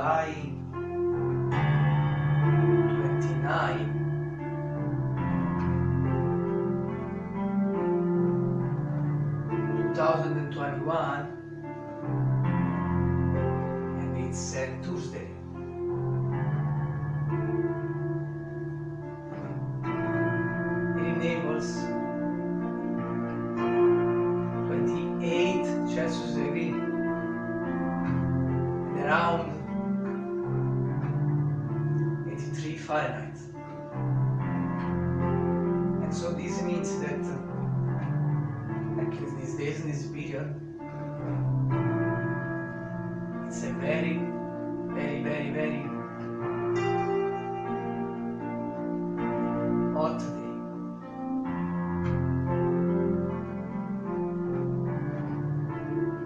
July 29 2021 and it's uh, Tuesday 83 Fahrenheit and so this means that uh, at least these days in this period it's a very very very very hot day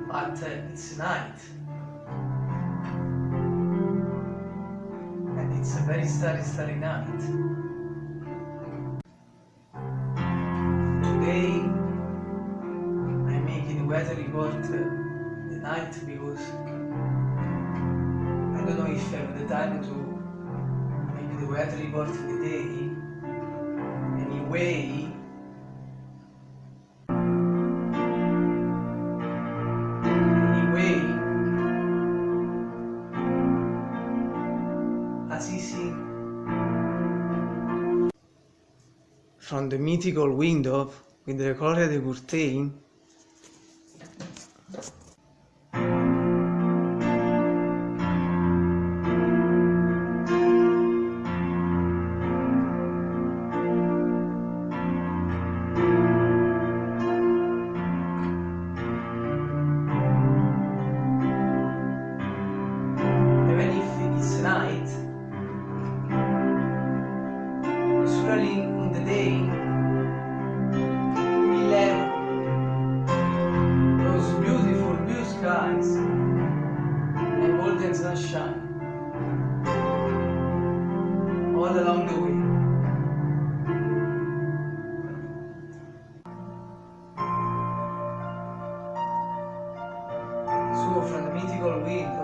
but uh, night it's a very starry starry night. Today I'm making the weather report uh, the night because I don't know if I have the time to make the weather report in the day. Anyway from the mythical window with the Gloria de Curtain skies and golden sunshine all along the way. So from the mythical window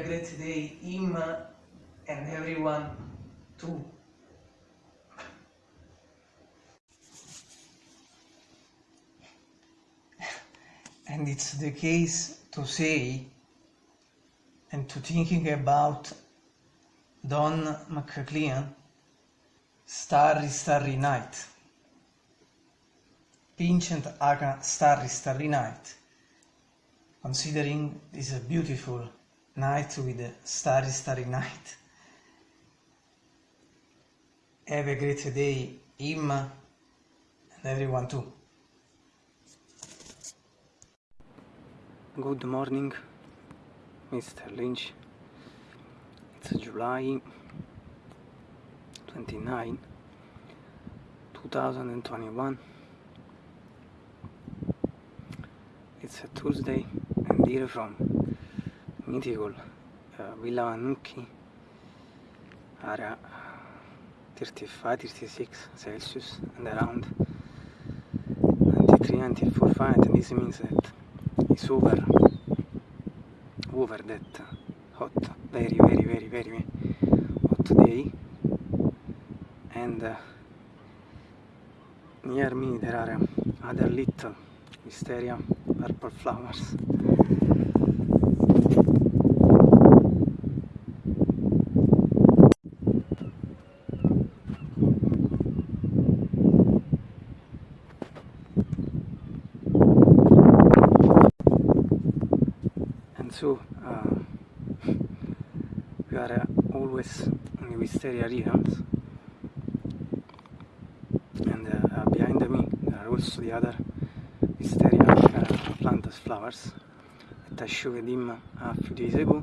a great day, him and everyone too. And it's the case to say and to thinking about Don McLean, Starry Starry Night. Vincent Aga Starry Starry Night. Considering this a beautiful night with starry starry night. Have a great day, him and everyone too. Good morning, Mr. Lynch. It's July 29, 2021. It's a Tuesday and here from uh, Villa Vanucchi, area 35, 36 Celsius and around. 93, 94 Fahrenheit this means that it's over, over that hot, very, very, very, very hot day, and uh, near me there are other little wisteria purple flowers. Uh, we are uh, always the wisteria realms and uh, behind me there are also the other wisteria uh, plantas flowers. That I showed him a few days ago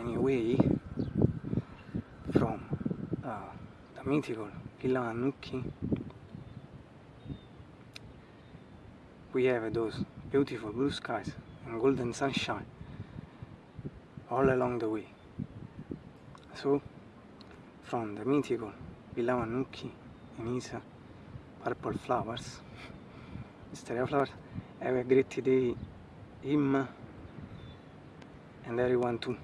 anyway from uh, the mythical Annucchi we have those beautiful blue skies and golden sunshine all along the way. So from the mythical Annucchi and his purple flowers wisteria flowers have a great day him and everyone too